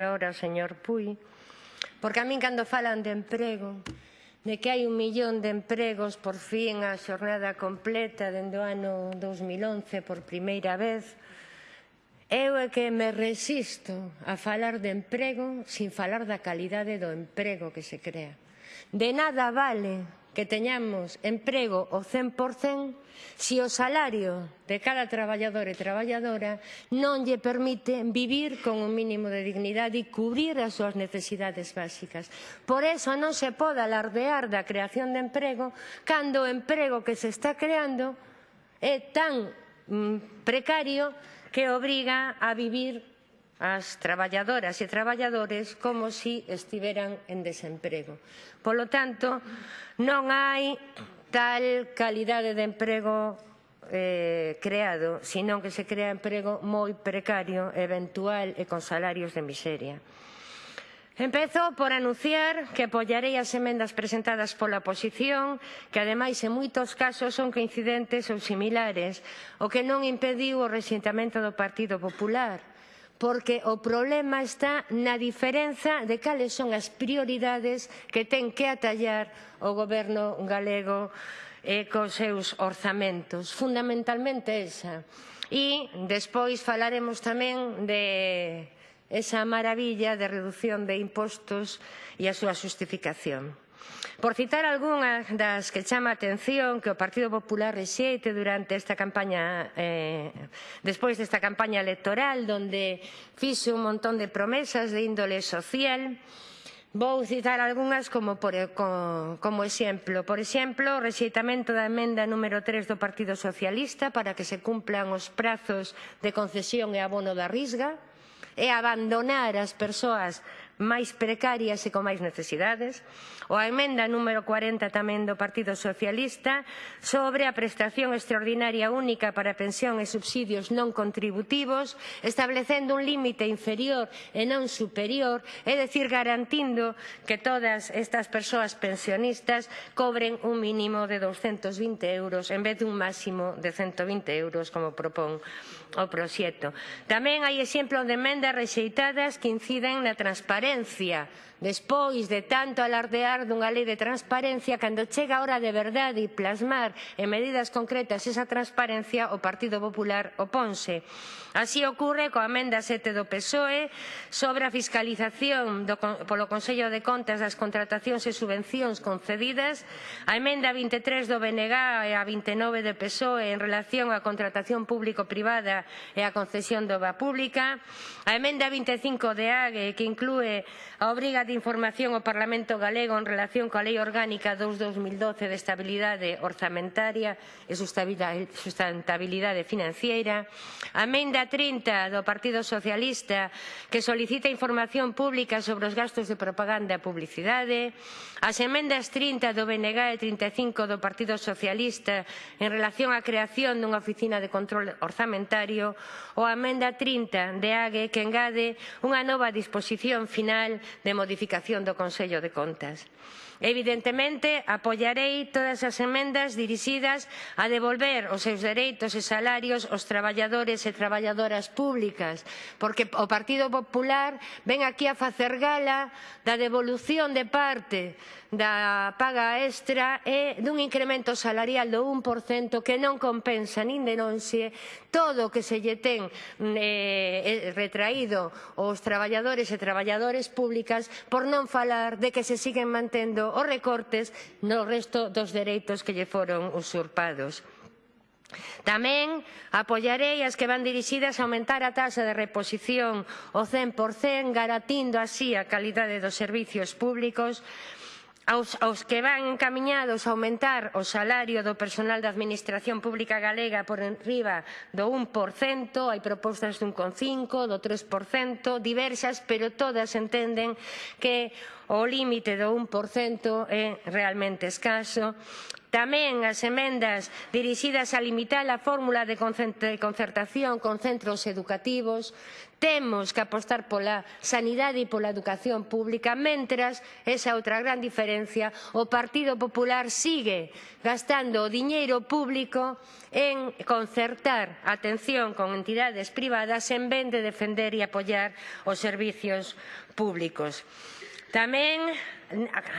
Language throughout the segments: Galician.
Ahora o señor Puy, porque a min cando falan de emprego, de que hai un millón de empregos por fin a xornada completa dende o ano 2011 por primeira vez, Eu é que me resisto a falar de emprego sin falar da calidade do emprego que se crea. De nada vale que teñamos emprego o 100% se o salario de cada traballador e traballadora non lle permite vivir con un mínimo de dignidade e cubrir as súas necesidades básicas. Por eso non se pode alardear da creación de emprego cando o emprego que se está creando é tan mm, precario que obriga a vivir as traballadoras e traballadores como se si estiveran en desemprego. Polo tanto, non hai tal calidade de emprego eh, creado, senón que se crea emprego moi precario, eventual e con salarios de miseria. Empezo por anunciar que apoiarei as emendas presentadas pola oposición, que ademais en moitos casos son coincidentes ou similares, o que non impediu o resentamento do Partido Popular, porque o problema está na diferenza de cales son as prioridades que ten que atallar o goberno galego e cos seus orzamentos. Fundamentalmente esa. E despois falaremos tamén de esa maravilla de reducción de impostos e a súa xustificación. Por citar algunha das que chama a atención que o Partido Popular rexeite durante esta campaña eh, despois desta campaña electoral onde fixe un montón de promesas de índole social Vou citar algunhas como, por, como, como exemplo. Por exemplo, o rexeitamento da emenda número 3 do Partido Socialista para que se cumplan os prazos de concesión e abono da risga é abandonar as persoas máis precarias e con máis necesidades, ou a emenda número 40 tamén do Partido Socialista sobre a prestación extraordinaria única para pensión e subsidios non contributivos, establecendo un límite inferior e non superior, é dicir, garantindo que todas estas persoas pensionistas cobren un mínimo de 220 euros en vez dun máximo de 120 euros, como propón o proxecto. Tamén hai exemplos de emendas rexeitadas que inciden na transparencia transparencia Despois de tanto alardear dunha lei de transparencia, cando chega a hora de verdade e plasmar en medidas concretas esa transparencia, o Partido Popular oponse. Así ocurre coa amenda 7 do PSOE sobre a fiscalización do, polo Consello de Contas das contratacións e subvencións concedidas, a emenda 23 do BNG e a 29 do PSOE en relación á contratación público-privada e á concesión de obra pública, a emenda 25 de AGE que inclúe a obriga de información ao Parlamento galego en relación coa Lei Orgánica 2-2012 de Estabilidade Orzamentaria e Sustentabilidade Financiera, a Menda 30 do Partido Socialista que solicita información pública sobre os gastos de propaganda e publicidade, as emendas 30 do BNG e 35 do Partido Socialista en relación á creación dunha oficina de control orzamentario. Ou a emenda 30 de AGE que engade unha nova disposición final de modificación modificación do Consello de Contas. Evidentemente, apoiarei todas as emendas dirixidas a devolver os seus dereitos e salarios aos traballadores e traballadoras públicas, porque o Partido Popular ven aquí a facer gala da devolución de parte da paga extra e dun incremento salarial do 1% que non compensa nin denonxe todo o que se lle ten eh, retraído aos traballadores e traballadoras públicas por non falar de que se siguen mantendo os recortes no resto dos dereitos que lle foron usurpados. Tamén apoiarei as que van dirixidas a aumentar a taxa de reposición ao 100%, garantindo así a calidade dos servizos públicos, aos, aos que van encaminhados a aumentar o salario do personal da Administración Pública Galega por enriba do 1%, hai propostas dun 1,5%, do 3%, diversas, pero todas entenden que o límite do 1% é realmente escaso. Tamén as emendas dirixidas a limitar a fórmula de concertación con centros educativos. Temos que apostar pola sanidade e pola educación pública, mentras, esa outra gran diferencia, o Partido Popular sigue gastando o diñeiro público en concertar atención con entidades privadas en vez de defender e apoiar os servizos públicos. Tamén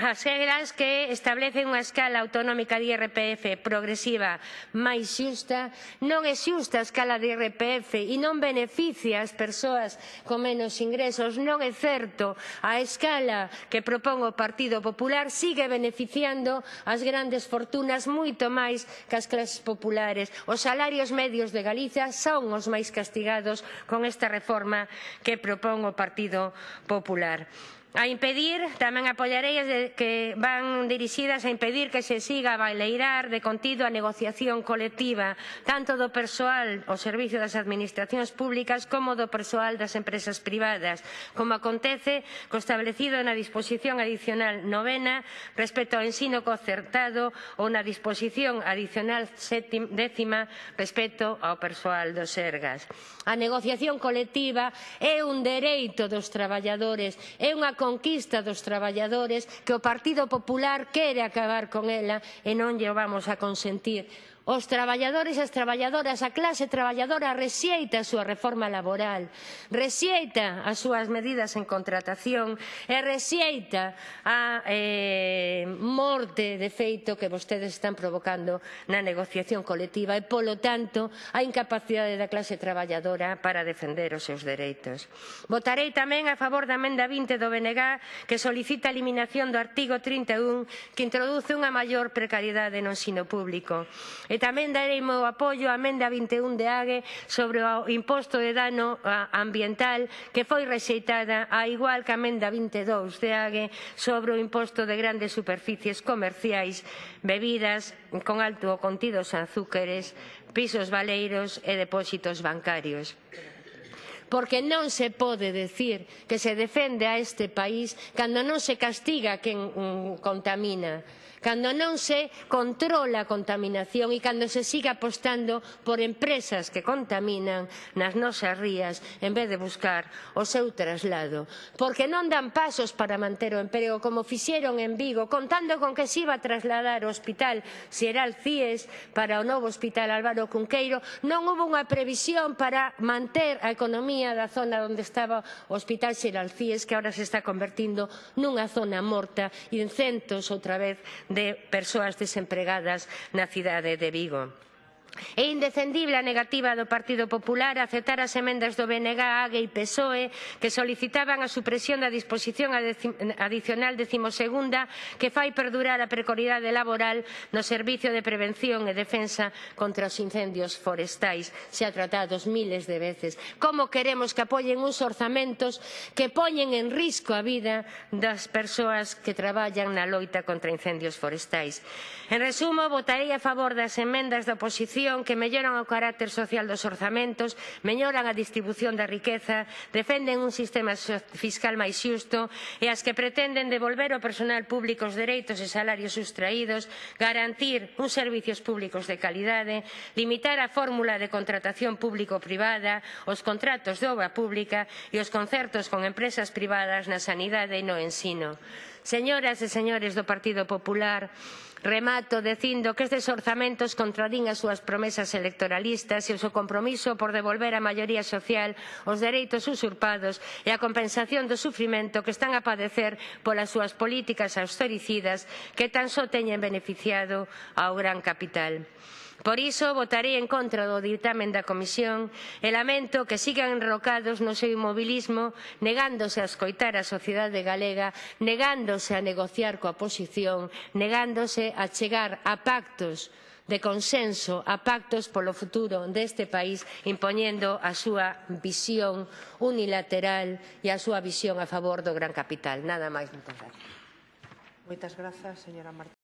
as regras que establecen unha escala autonómica de IRPF progresiva máis xusta non é xusta a escala de IRPF e non beneficia as persoas con menos ingresos. Non é certo. A escala que propón o Partido Popular sigue beneficiando as grandes fortunas moito máis que as clases populares. Os salarios medios de Galicia son os máis castigados con esta reforma que propón o Partido Popular a impedir, tamén apoiarei as que van dirixidas a impedir que se siga a baileirar de contido a negociación colectiva tanto do persoal ao servicio das administracións públicas como do persoal das empresas privadas, como acontece co establecido na disposición adicional novena respecto ao ensino concertado ou na disposición adicional décima respecto ao persoal dos Sergas. A negociación colectiva é un dereito dos traballadores, é unha conquista dos traballadores que o Partido Popular quere acabar con ela e non lle vamos a consentir. Os traballadores e as traballadoras, a clase traballadora rexeita a súa reforma laboral, rexeita as súas medidas en contratación e rexeita a eh, morte de feito que vostedes están provocando na negociación colectiva e, polo tanto, a incapacidade da clase traballadora para defender os seus dereitos. Votarei tamén a favor da emenda 20 do BNG que solicita a eliminación do artigo 31 que introduce unha maior precariedade no ensino público E tamén darei meu apoio á Menda 21 de AGE sobre o imposto de dano ambiental que foi rexeitada a igual que a Menda 22 de AGE sobre o imposto de grandes superficies comerciais, bebidas con alto contido en azúcares, pisos baleiros e depósitos bancarios porque non se pode decir que se defende a este país cando non se castiga quen mm, contamina cando non se controla a contaminación e cando se siga apostando por empresas que contaminan nas nosas rías en vez de buscar o seu traslado. Porque non dan pasos para manter o emprego como fixeron en Vigo, contando con que se iba a trasladar o hospital Sieral Cies para o novo hospital Álvaro Cunqueiro, non hubo unha previsión para manter a economía provenía da zona onde estaba o Hospital Xeralcíes, que agora se está convertindo nunha zona morta e en centos outra vez de persoas desempregadas na cidade de Vigo. É indefendible a negativa do Partido Popular a aceptar as emendas do BNG, AGE e PSOE que solicitaban a supresión da disposición adicional decimosegunda que fai perdurar a precariedade laboral no Servicio de Prevención e Defensa contra os Incendios Forestais. Se ha tratado miles de veces. Como queremos que apoien uns orzamentos que poñen en risco a vida das persoas que traballan na loita contra incendios forestais? En resumo, votarei a favor das emendas da oposición educación, que melloran o carácter social dos orzamentos, melloran a distribución da riqueza, defenden un sistema fiscal máis xusto e as que pretenden devolver ao personal público os dereitos e salarios sustraídos, garantir uns servizos públicos de calidade, limitar a fórmula de contratación público-privada, os contratos de obra pública e os concertos con empresas privadas na sanidade e no ensino. Señoras e señores do Partido Popular, Remato dicindo que estes orzamentos contradín as súas promesas electoralistas e o seu compromiso por devolver á maioría social os dereitos usurpados e a compensación do sufrimento que están a padecer polas súas políticas austericidas que tan só teñen beneficiado ao gran capital. Por iso votarei en contra do dictamen da Comisión e lamento que sigan enrocados no seu inmobilismo negándose a escoitar a sociedade galega, negándose a negociar coa oposición, negándose a chegar a pactos de consenso a pactos polo futuro deste país impoñendo a súa visión unilateral e a súa visión a favor do gran capital. Nada máis, moitas grazas. Moitas grazas, señora Martínez.